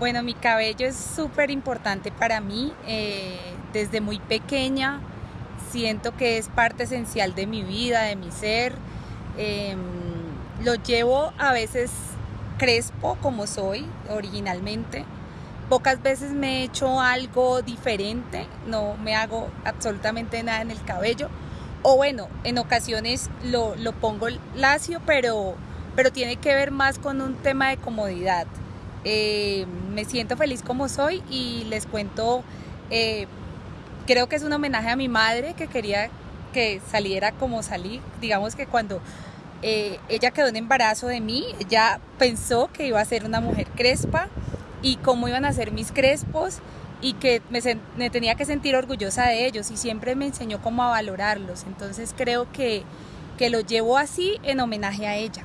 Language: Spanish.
Bueno, mi cabello es súper importante para mí. Eh, desde muy pequeña siento que es parte esencial de mi vida, de mi ser. Em, lo llevo a veces crespo como soy originalmente. Pocas veces me he hecho algo diferente, no me hago absolutamente nada en el cabello. O bueno, en ocasiones lo, lo pongo lacio, pero, pero tiene que ver más con un tema de comodidad. Eh, me siento feliz como soy y les cuento, eh, creo que es un homenaje a mi madre que quería que saliera como salí. Digamos que cuando eh, ella quedó en embarazo de mí, ella pensó que iba a ser una mujer crespa y cómo iban a ser mis crespos y que me, tenía que sentir orgullosa de ellos y siempre me enseñó cómo a valorarlos. Entonces creo que, que lo llevo así en homenaje a ella.